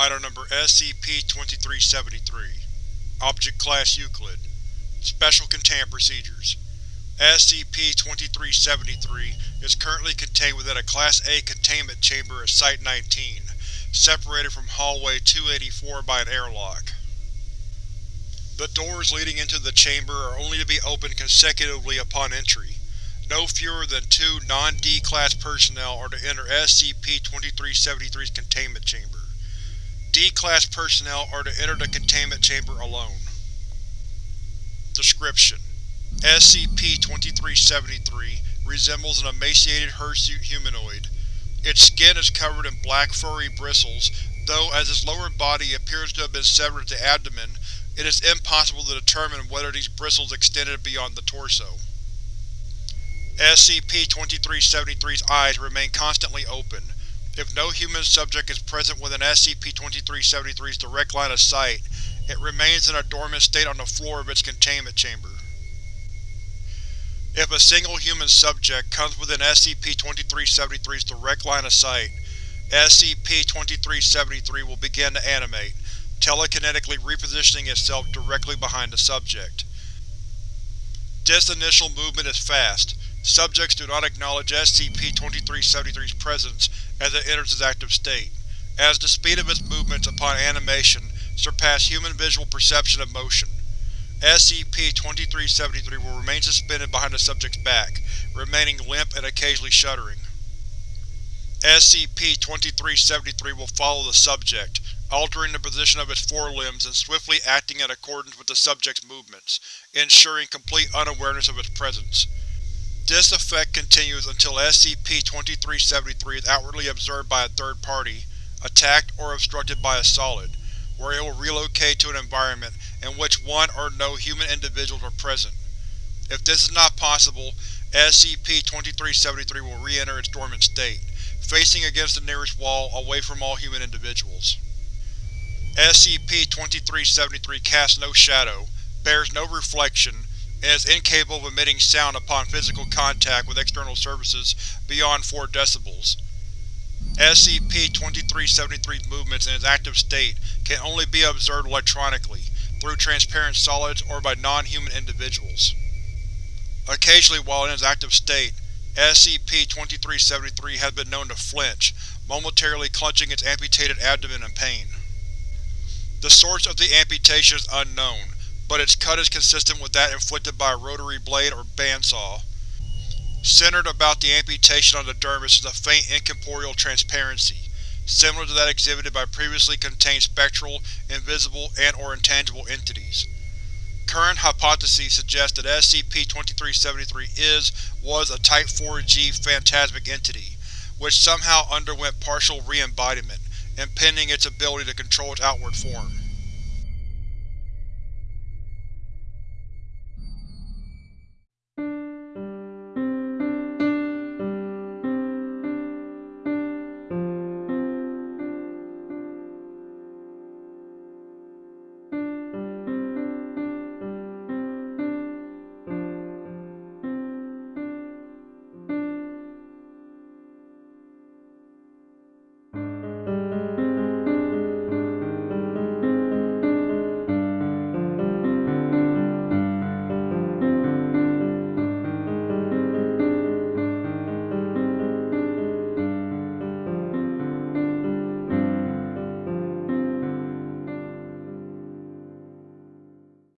Item Number SCP-2373 Object Class Euclid Special Containment Procedures SCP-2373 is currently contained within a Class A containment chamber at Site-19, separated from Hallway 284 by an airlock. The doors leading into the chamber are only to be opened consecutively upon entry. No fewer than two non-D-Class personnel are to enter SCP-2373's containment chamber. D-Class personnel are to enter the containment chamber alone. Description: SCP-2373 resembles an emaciated hirsute humanoid. Its skin is covered in black furry bristles, though as its lower body appears to have been severed at the abdomen, it is impossible to determine whether these bristles extended beyond the torso. SCP-2373's eyes remain constantly open. If no human subject is present within SCP-2373's direct line of sight, it remains in a dormant state on the floor of its containment chamber. If a single human subject comes within SCP-2373's direct line of sight, SCP-2373 will begin to animate, telekinetically repositioning itself directly behind the subject. This initial movement is fast, Subjects do not acknowledge SCP-2373's presence as it enters its active state, as the speed of its movements upon animation surpass human visual perception of motion. SCP-2373 will remain suspended behind the subject's back, remaining limp and occasionally shuddering. SCP-2373 will follow the subject, altering the position of its forelimbs and swiftly acting in accordance with the subject's movements, ensuring complete unawareness of its presence. This effect continues until SCP-2373 is outwardly observed by a third party, attacked or obstructed by a solid, where it will relocate to an environment in which one or no human individuals are present. If this is not possible, SCP-2373 will re-enter its dormant state, facing against the nearest wall away from all human individuals. SCP-2373 casts no shadow, bears no reflection, and is incapable of emitting sound upon physical contact with external surfaces beyond 4 decibels. SCP-2373's movements in its active state can only be observed electronically, through transparent solids or by non-human individuals. Occasionally while in its active state, SCP-2373 has been known to flinch, momentarily clenching its amputated abdomen in pain. The source of the amputation is unknown, but its cut is consistent with that inflicted by a rotary blade or bandsaw. Centered about the amputation on the dermis is a faint incorporeal transparency, similar to that exhibited by previously contained spectral, invisible, and or intangible entities. Current hypotheses suggest that SCP-2373 is, was a Type 4G phantasmic entity, which somehow underwent partial re-embodiment, impeding its ability to control its outward form.